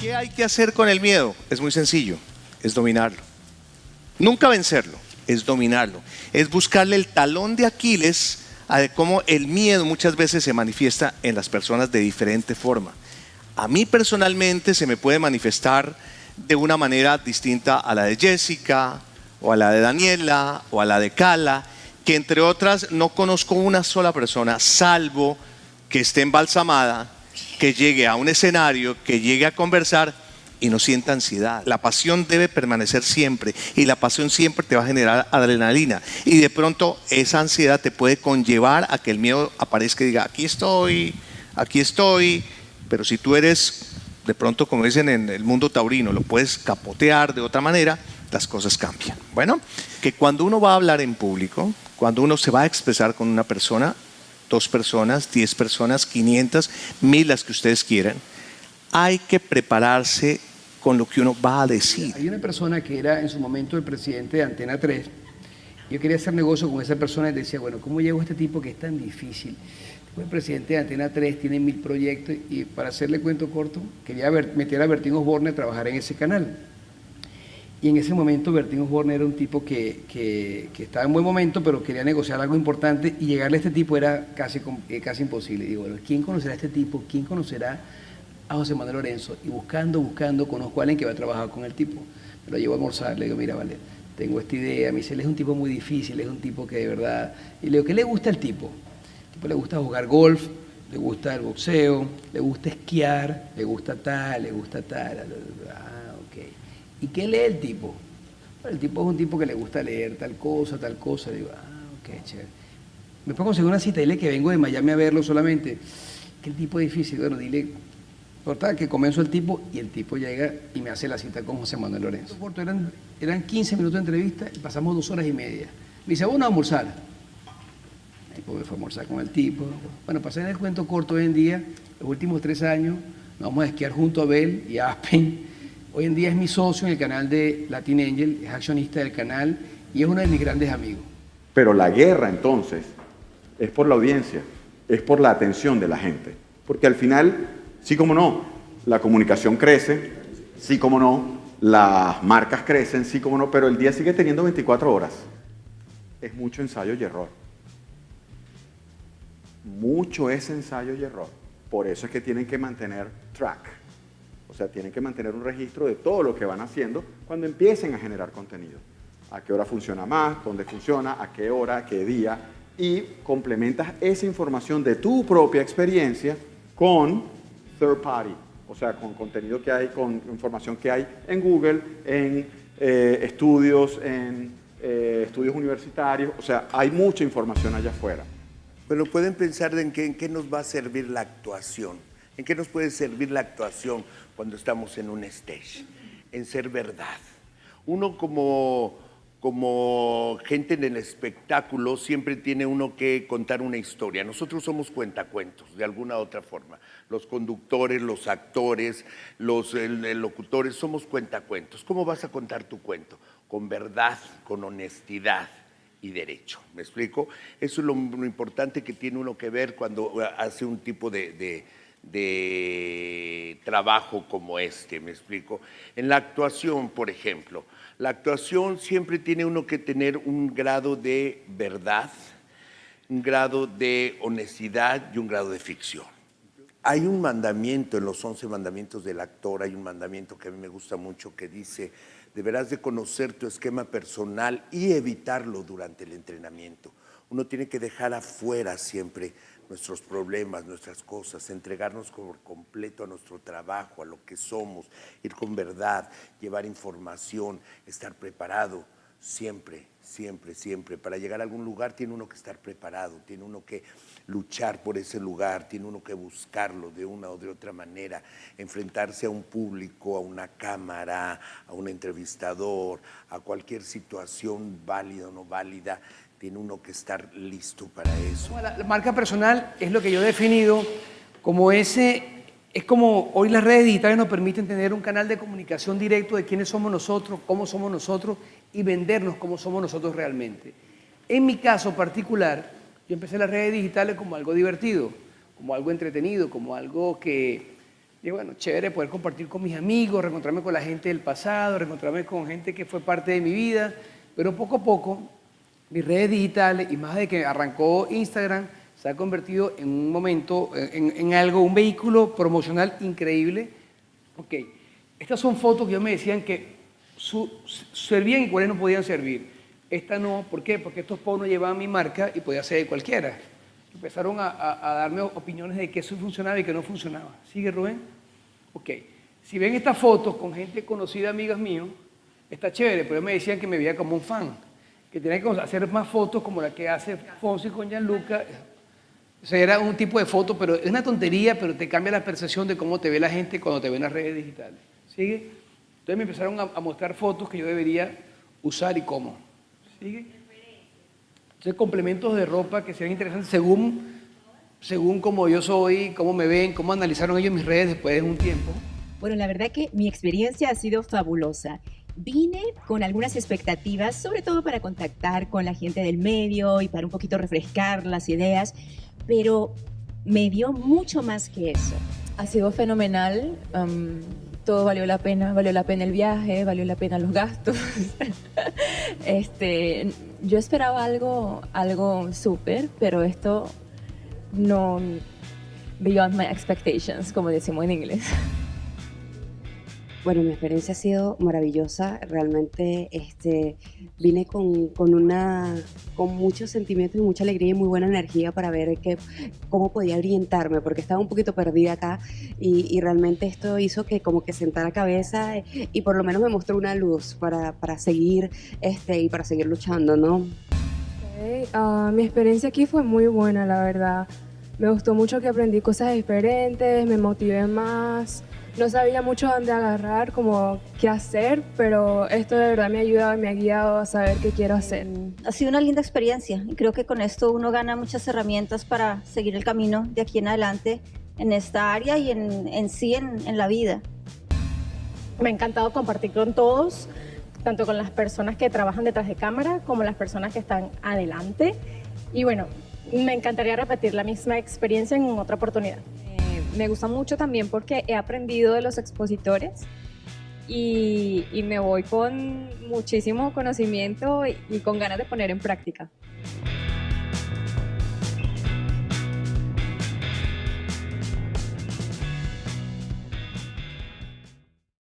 ¿Qué hay que hacer con el miedo? Es muy sencillo, es dominarlo. Nunca vencerlo, es dominarlo. Es buscarle el talón de Aquiles a cómo el miedo muchas veces se manifiesta en las personas de diferente forma. A mí personalmente se me puede manifestar de una manera distinta a la de Jessica, o a la de Daniela, o a la de Cala, que entre otras no conozco una sola persona, salvo que esté embalsamada, que llegue a un escenario, que llegue a conversar y no sienta ansiedad. La pasión debe permanecer siempre y la pasión siempre te va a generar adrenalina. Y de pronto esa ansiedad te puede conllevar a que el miedo aparezca y diga, aquí estoy, aquí estoy. Pero si tú eres, de pronto como dicen en el mundo taurino, lo puedes capotear de otra manera, las cosas cambian. Bueno, que cuando uno va a hablar en público, cuando uno se va a expresar con una persona, dos personas, diez personas, quinientas, mil las que ustedes quieran, hay que prepararse con lo que uno va a decir. Hay una persona que era en su momento el presidente de Antena 3. Yo quería hacer negocio con esa persona y decía, bueno, ¿cómo llego a este tipo que es tan difícil? El presidente de Antena 3, tiene mil proyectos y para hacerle cuento corto, quería meter a Bertín Osborne a trabajar en ese canal. Y en ese momento Bertín Osborne era un tipo que, que, estaba en buen momento, pero quería negociar algo importante y llegarle a este tipo era casi, eh, casi imposible. digo, bueno, ¿quién conocerá a este tipo? ¿Quién conocerá a José Manuel Lorenzo? Y buscando, buscando, conozco a alguien que va a trabajar con el tipo. Me lo llevo a almorzar, le digo, mira, vale, tengo esta idea. Me dice, él es un tipo muy difícil, es un tipo que de verdad... Y le digo, ¿qué le gusta al tipo? El tipo le gusta jugar golf, le gusta el boxeo, le gusta esquiar, le gusta tal, le gusta tal. ¿Y qué lee el tipo? el tipo es un tipo que le gusta leer tal cosa, tal cosa. Digo, ah, ok, chévere. Me puedo conseguir una cita, dile que vengo de Miami a verlo solamente. ¿Qué tipo es difícil? Bueno, dile, tal que comienzo el tipo y el tipo llega y me hace la cita con José Manuel Lorenzo. Eran, eran 15 minutos de entrevista y pasamos dos horas y media. Me dice, bueno, a almorzar. El tipo me fue a almorzar con el tipo. Bueno, pasé en el cuento corto hoy en día, los últimos tres años, nos vamos a esquiar junto a Bel y a Aspen Hoy en día es mi socio en el canal de Latin Angel, es accionista del canal y es uno de mis grandes amigos. Pero la guerra entonces es por la audiencia, es por la atención de la gente. Porque al final, sí como no, la comunicación crece, sí como no, las marcas crecen, sí como no, pero el día sigue teniendo 24 horas. Es mucho ensayo y error. Mucho es ensayo y error. Por eso es que tienen que mantener track. O sea, tienen que mantener un registro de todo lo que van haciendo cuando empiecen a generar contenido. A qué hora funciona más, dónde funciona, a qué hora, qué día. Y complementas esa información de tu propia experiencia con third party. O sea, con contenido que hay, con información que hay en Google, en eh, estudios, en eh, estudios universitarios. O sea, hay mucha información allá afuera. Pero pueden pensar en qué nos va a servir la actuación. ¿En qué nos puede servir la actuación? cuando estamos en un stage, en ser verdad. Uno como, como gente en el espectáculo siempre tiene uno que contar una historia. Nosotros somos cuentacuentos, de alguna u otra forma. Los conductores, los actores, los locutores, somos cuentacuentos. ¿Cómo vas a contar tu cuento? Con verdad, con honestidad y derecho. ¿Me explico? Eso es lo, importante que tiene uno que ver cuando hace un tipo de trabajo como este, me explico. En la actuación, por ejemplo, la actuación siempre tiene uno que tener un grado de verdad, un grado de honestidad y un grado de ficción. Hay un mandamiento en los once mandamientos del actor, hay un mandamiento que a mí me gusta mucho que dice, deberás de conocer tu esquema personal y evitarlo durante el entrenamiento. Uno tiene que dejar afuera siempre nuestros problemas, nuestras cosas, entregarnos por completo a nuestro trabajo, a lo que somos, ir con verdad, llevar información, estar preparado siempre, siempre, siempre. Para llegar a algún lugar tiene uno que estar preparado, tiene uno que luchar por ese lugar, tiene uno que buscarlo de una o de otra manera, enfrentarse a un público, a una cámara, a un entrevistador, a cualquier situación válida o no válida, tiene uno que estar listo para eso. La, marca personal es lo que yo he definido como ese, es como hoy las redes digitales nos permiten tener un canal de comunicación directo de quiénes somos nosotros, cómo somos nosotros y vendernos como somos nosotros realmente. En mi caso particular, yo empecé las redes digitales como algo divertido, como algo entretenido, como algo que bueno, chévere poder compartir con mis amigos, reencontrarme con la gente del pasado, reencontrarme con gente que fue parte de mi vida, pero poco a poco mis redes digitales y más de que arrancó Instagram se ha convertido en un momento, en, en algo, un vehículo promocional increíble. Ok, estas son fotos que yo me decían que servían y cuáles no podían servir. Esta no, ¿por qué? Porque estos no llevaban mi marca y podía ser de cualquiera. Empezaron a, a, darme opiniones de que eso funcionaba y que no funcionaba. ¿Sigue Rubén? Ok. Si ven estas fotos con gente conocida, amigas míos, está chévere, pero me decían que me veía como un fan, que tenía que hacer más fotos como la que hace Fonsi con Gianluca, o sea, era un tipo de foto, pero es una tontería, pero te cambia la percepción de cómo te ve la gente cuando te ve en las redes digitales. ¿Sigue? Entonces me empezaron a, mostrar fotos que yo debería usar y cómo. ¿Sigue? Entonces complementos de ropa que sean interesantes según, según cómo yo soy, cómo me ven, cómo analizaron ellos mis redes después de un tiempo. Bueno, la verdad que mi experiencia ha sido fabulosa. Vine con algunas expectativas, sobre todo para contactar con la gente del medio y para un poquito refrescar las ideas, pero me dio mucho más que eso. Ha sido fenomenal, todo valió la pena, valió la pena el viaje, valió la pena los gastos. este, yo esperaba algo, algo súper, pero esto no beyond my expectations, como decimos en inglés. Bueno, mi experiencia ha sido maravillosa. Realmente este, vine con, con, una, con muchos sentimientos y mucha alegría y muy buena energía para ver que, cómo podía orientarme, porque estaba un poquito perdida acá y, y, realmente esto hizo que como que sentara cabeza y por lo menos me mostró una luz para, para seguir este, y para seguir luchando, ¿no? Ah, mi experiencia aquí fue muy buena, la verdad. Me gustó mucho que aprendí cosas diferentes, me motivé más no sabía mucho dónde agarrar, como qué hacer, pero esto de verdad me ha ayudado y me ha guiado a saber qué quiero hacer. Ha sido una linda experiencia y creo que con esto uno gana muchas herramientas para seguir el camino de aquí en adelante en esta área y en, en sí en, en la vida. Me ha encantado compartir con todos, tanto con las personas que trabajan detrás de cámara como las personas que están adelante. Y bueno, me encantaría repetir la misma experiencia en otra oportunidad me gusta mucho también porque he aprendido de los expositores y, me voy con muchísimo conocimiento y con ganas de poner en práctica.